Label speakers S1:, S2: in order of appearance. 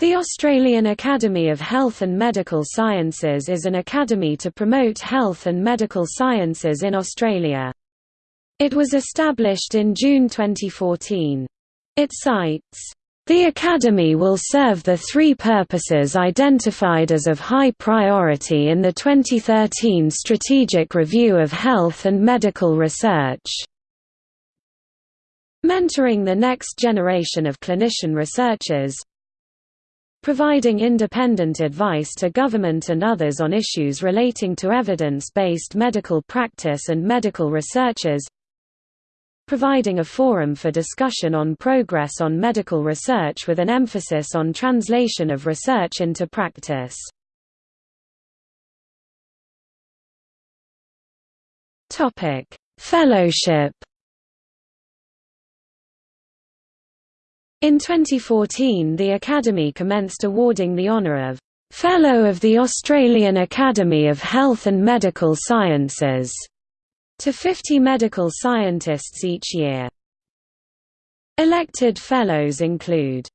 S1: The Australian Academy of Health and Medical Sciences is an academy to promote health and medical sciences in Australia. It was established in June 2014. It cites, "...the Academy will serve the three purposes identified as of high priority in the 2013 Strategic Review of Health and Medical Research." Mentoring the next generation of clinician researchers, providing independent advice to government and others on issues relating to evidence-based medical practice and medical researchers providing a forum for discussion on progress on medical research with an emphasis on translation of research into practice. Fellowship In 2014 the Academy commenced awarding the honour of Fellow of the Australian Academy of Health and Medical Sciences to 50 medical scientists each year. Elected fellows include